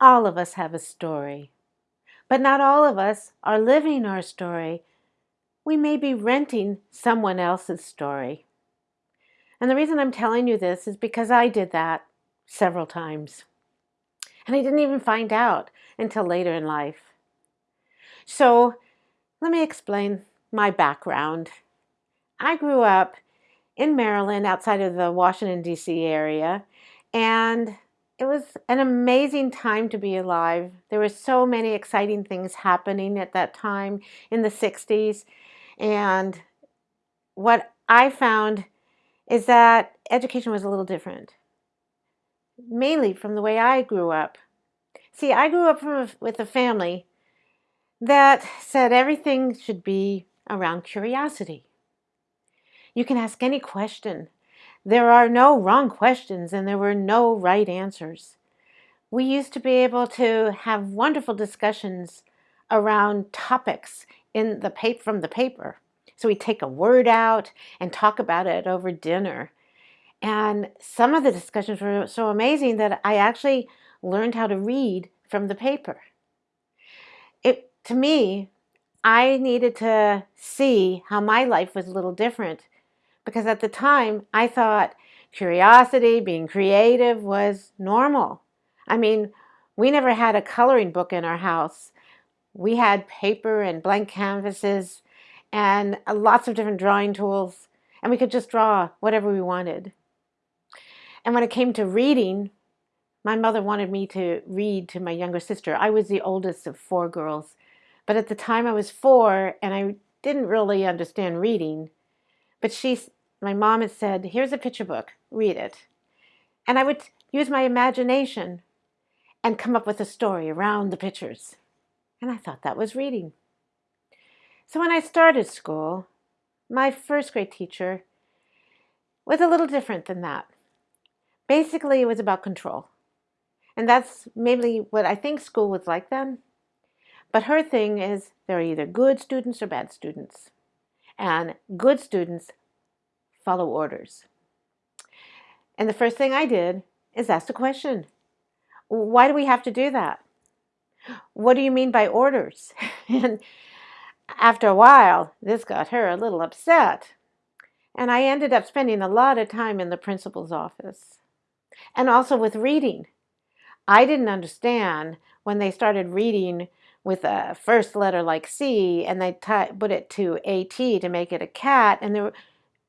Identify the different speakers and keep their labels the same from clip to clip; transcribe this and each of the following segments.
Speaker 1: All of us have a story, but not all of us are living our story. We may be renting someone else's story. And the reason I'm telling you this is because I did that several times. And I didn't even find out until later in life. So let me explain my background. I grew up in Maryland outside of the Washington, D.C. area, and it was an amazing time to be alive. There were so many exciting things happening at that time in the 60s. And what I found is that education was a little different, mainly from the way I grew up. See, I grew up a, with a family that said everything should be around curiosity. You can ask any question there are no wrong questions and there were no right answers. We used to be able to have wonderful discussions around topics in the paper from the paper. So we take a word out and talk about it over dinner. And some of the discussions were so amazing that I actually learned how to read from the paper. It to me, I needed to see how my life was a little different because at the time I thought curiosity, being creative was normal. I mean, we never had a coloring book in our house. We had paper and blank canvases and uh, lots of different drawing tools, and we could just draw whatever we wanted. And when it came to reading, my mother wanted me to read to my younger sister. I was the oldest of four girls, but at the time I was four and I didn't really understand reading. But she, my mom had said, here's a picture book, read it. And I would use my imagination and come up with a story around the pictures. And I thought that was reading. So when I started school, my first grade teacher was a little different than that. Basically, it was about control. And that's maybe what I think school was like then. But her thing is there are either good students or bad students. And good students follow orders. And the first thing I did is ask a question. Why do we have to do that? What do you mean by orders? and after a while, this got her a little upset. And I ended up spending a lot of time in the principal's office. And also with reading. I didn't understand when they started reading with a first letter like C and they put it to AT to make it a cat. And there,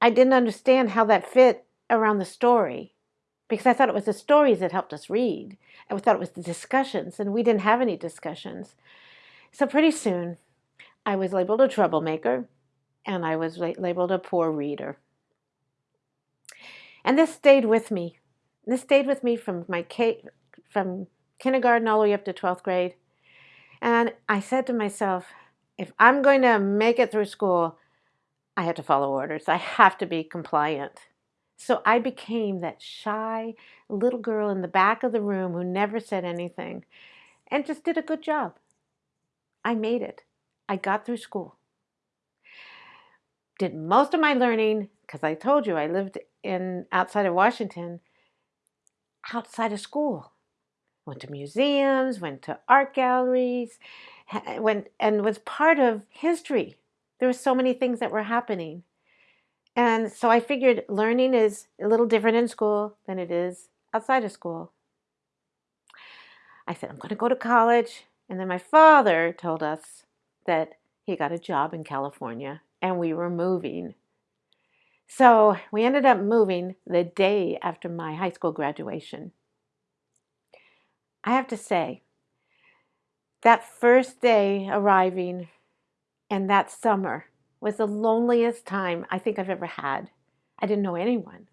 Speaker 1: I didn't understand how that fit around the story because I thought it was the stories that helped us read. We thought it was the discussions, and we didn't have any discussions. So pretty soon, I was labeled a troublemaker, and I was labeled a poor reader. And this stayed with me. This stayed with me from my from kindergarten all the way up to 12th grade. And I said to myself, if I'm going to make it through school, I have to follow orders. I have to be compliant. So I became that shy little girl in the back of the room who never said anything and just did a good job. I made it. I got through school. Did most of my learning, because I told you I lived in outside of Washington, outside of school. Went to museums, went to art galleries, eh, went and was part of history there were so many things that were happening. And so I figured learning is a little different in school than it is outside of school. I said, I'm going to go to college. And then my father told us that he got a job in California and we were moving. So we ended up moving the day after my high school graduation. I have to say, that first day arriving and that summer was the loneliest time I think I've ever had. I didn't know anyone.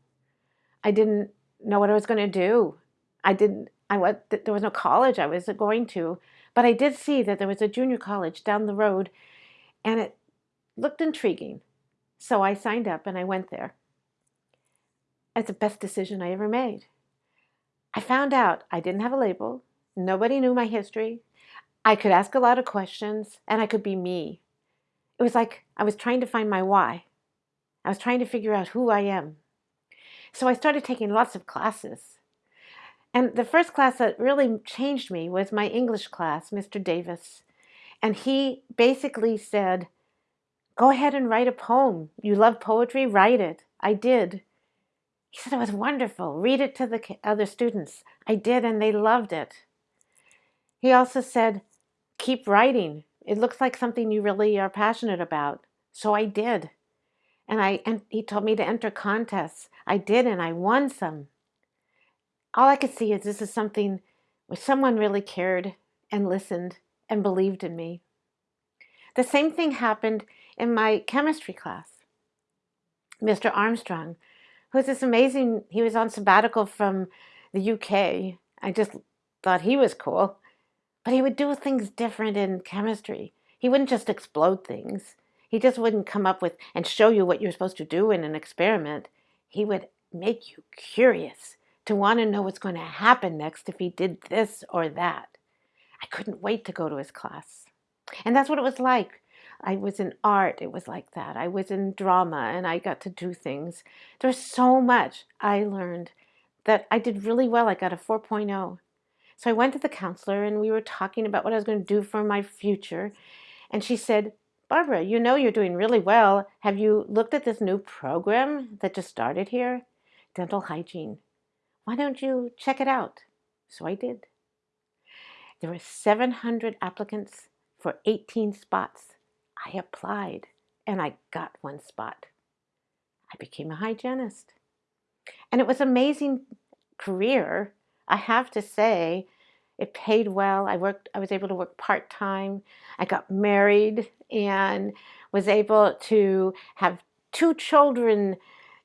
Speaker 1: I didn't know what I was going to do. I didn't, I was, there was no college I was going to, but I did see that there was a junior college down the road and it looked intriguing. So I signed up and I went there. It's the best decision I ever made. I found out I didn't have a label. Nobody knew my history. I could ask a lot of questions and I could be me it was like I was trying to find my why. I was trying to figure out who I am. So I started taking lots of classes. And the first class that really changed me was my English class, Mr. Davis. And he basically said, Go ahead and write a poem. You love poetry? Write it. I did. He said it was wonderful. Read it to the other students. I did, and they loved it. He also said, Keep writing. It looks like something you really are passionate about. So I did. And I and he told me to enter contests. I did, and I won some. All I could see is this is something where someone really cared and listened and believed in me. The same thing happened in my chemistry class. Mr. Armstrong, who's this amazing, he was on sabbatical from the UK. I just thought he was cool. But he would do things different in chemistry. He wouldn't just explode things. He just wouldn't come up with and show you what you're supposed to do in an experiment. He would make you curious to want to know what's going to happen next if he did this or that. I couldn't wait to go to his class. And that's what it was like. I was in art, it was like that. I was in drama and I got to do things. There was so much I learned that I did really well. I got a 4.0. So I went to the counselor and we were talking about what I was going to do for my future. And she said, Barbara, you know you're doing really well. Have you looked at this new program that just started here? Dental hygiene. Why don't you check it out? So I did. There were 700 applicants for 18 spots. I applied and I got one spot. I became a hygienist. And it was an amazing career. I have to say, it paid well. I worked I was able to work part-time. I got married and was able to have two children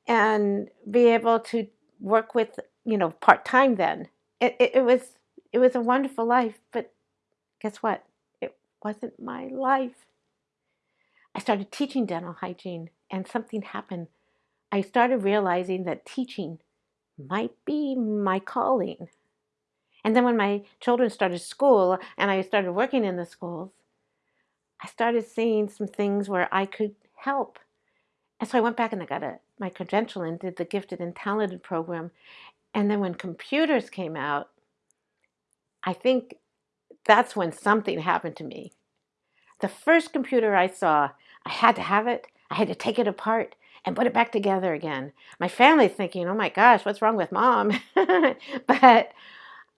Speaker 1: and be able to work with, you know, part-time then. It, it, it was it was a wonderful life, but guess what? It wasn't my life. I started teaching dental hygiene and something happened. I started realizing that teaching might be my calling. And then when my children started school and I started working in the schools, I started seeing some things where I could help. And so I went back and I got a, my credential and did the gifted and talented program. And then when computers came out, I think that's when something happened to me. The first computer I saw, I had to have it. I had to take it apart and put it back together again. My family's thinking, oh my gosh, what's wrong with mom? but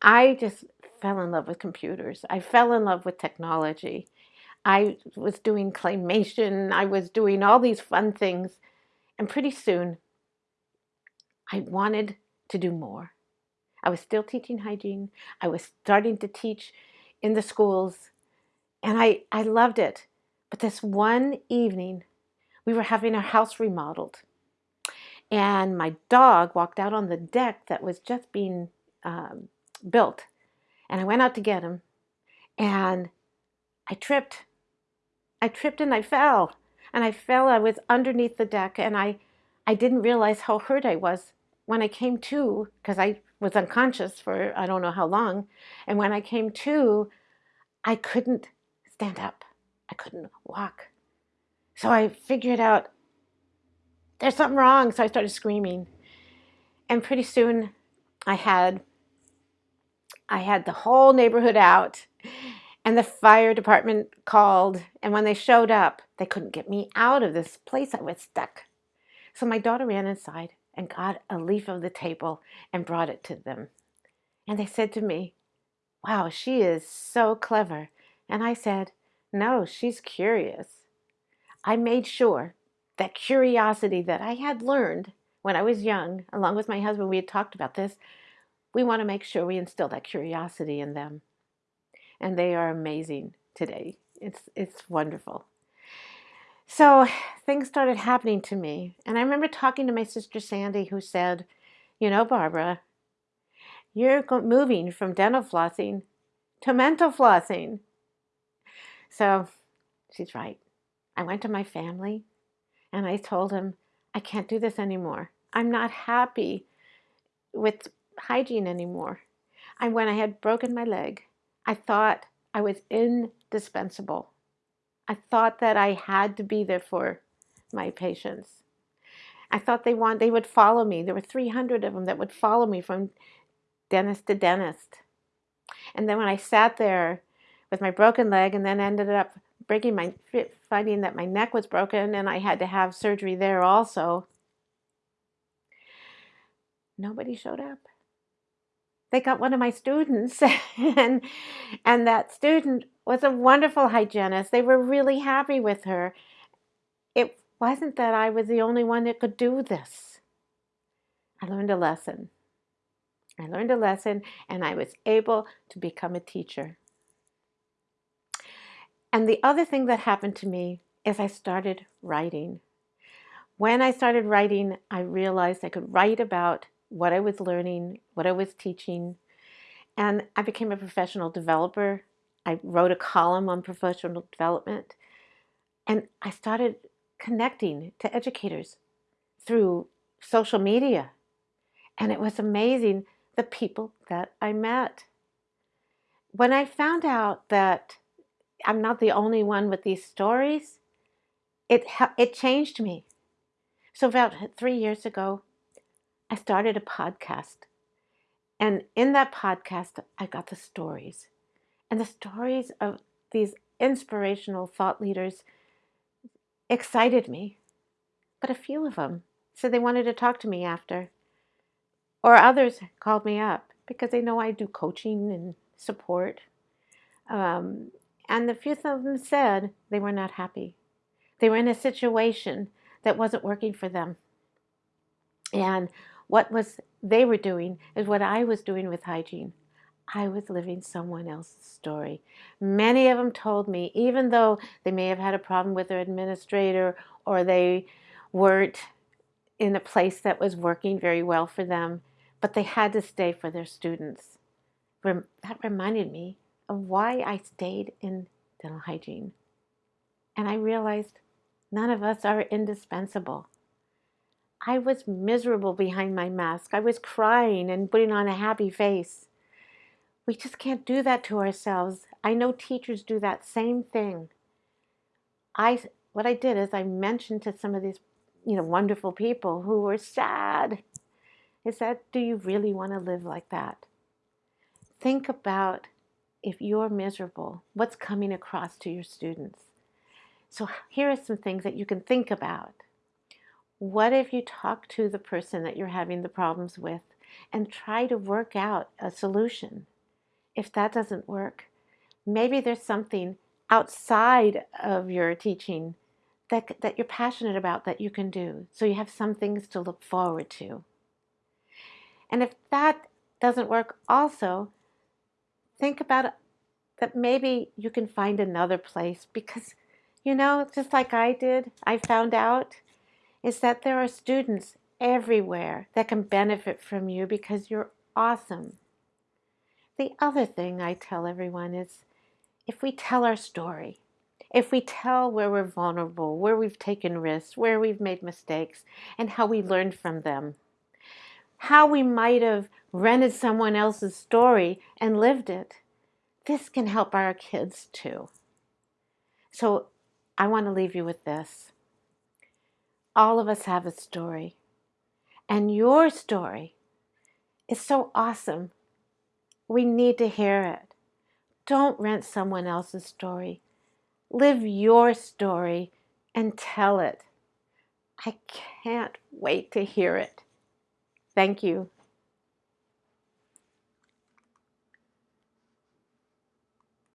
Speaker 1: I just fell in love with computers. I fell in love with technology. I was doing claymation. I was doing all these fun things. And pretty soon, I wanted to do more. I was still teaching hygiene. I was starting to teach in the schools. And I, I loved it. But this one evening, we were having our house remodeled. And my dog walked out on the deck that was just being um, built. And I went out to get him. And I tripped. I tripped and I fell. And I fell. I was underneath the deck. And I, I didn't realize how hurt I was when I came to, because I was unconscious for I don't know how long. And when I came to, I couldn't stand up. I couldn't walk. So I figured out there's something wrong. So I started screaming. And pretty soon I had I had the whole neighborhood out and the fire department called. And when they showed up, they couldn't get me out of this place. I was stuck. So my daughter ran inside and got a leaf of the table and brought it to them. And they said to me, Wow, she is so clever. And I said, No, she's curious. I made sure that curiosity that I had learned when I was young, along with my husband, we had talked about this. We want to make sure we instill that curiosity in them. And they are amazing today. It's, it's wonderful. So things started happening to me. And I remember talking to my sister Sandy, who said, You know, Barbara, you're moving from dental flossing to mental flossing. So she's right. I went to my family and I told them, I can't do this anymore. I'm not happy with hygiene anymore. And when I had broken my leg, I thought I was indispensable. I thought that I had to be there for my patients. I thought they want they would follow me. There were 300 of them that would follow me from dentist to dentist. And then when I sat there with my broken leg and then ended up breaking my finding that my neck was broken and I had to have surgery there also, nobody showed up. They got one of my students and and that student was a wonderful hygienist. They were really happy with her. It wasn't that I was the only one that could do this. I learned a lesson. I learned a lesson and I was able to become a teacher. And the other thing that happened to me is I started writing. When I started writing, I realized I could write about what I was learning, what I was teaching, and I became a professional developer. I wrote a column on professional development, and I started connecting to educators through social media. And it was amazing the people that I met. When I found out that I'm not the only one with these stories, it, it changed me. So, about three years ago, I started a podcast. And in that podcast, I got the stories. And the stories of these inspirational thought leaders excited me. But a few of them said they wanted to talk to me after. Or others called me up because they know I do coaching and support. Um, and the few of them said they were not happy. They were in a situation that wasn't working for them. And what was they were doing is what I was doing with hygiene. I was living someone else's story. Many of them told me, even though they may have had a problem with their administrator or they weren't in a place that was working very well for them, but they had to stay for their students. That reminded me of why I stayed in dental hygiene. And I realized none of us are indispensable. I was miserable behind my mask. I was crying and putting on a happy face. We just can't do that to ourselves. I know teachers do that same thing. I what I did is I mentioned to some of these, you know, wonderful people who were sad is that do you really want to live like that? Think about if you're miserable, what's coming across to your students. So here are some things that you can think about. What if you talk to the person that you're having the problems with and try to work out a solution? If that doesn't work, maybe there's something outside of your teaching that, that you're passionate about that you can do. So you have some things to look forward to. And if that doesn't work also, think about that maybe you can find another place because, you know, just like I did, I found out is that there are students everywhere that can benefit from you because you're awesome. The other thing I tell everyone is if we tell our story, if we tell where we're vulnerable, where we've taken risks, where we've made mistakes, and how we learned from them, how we might have rented someone else's story and lived it. This can help our kids too. So I want to leave you with this. All of us have a story, and your story is so awesome. We need to hear it. Don't rent someone else's story. Live your story and tell it. I can't wait to hear it. Thank you.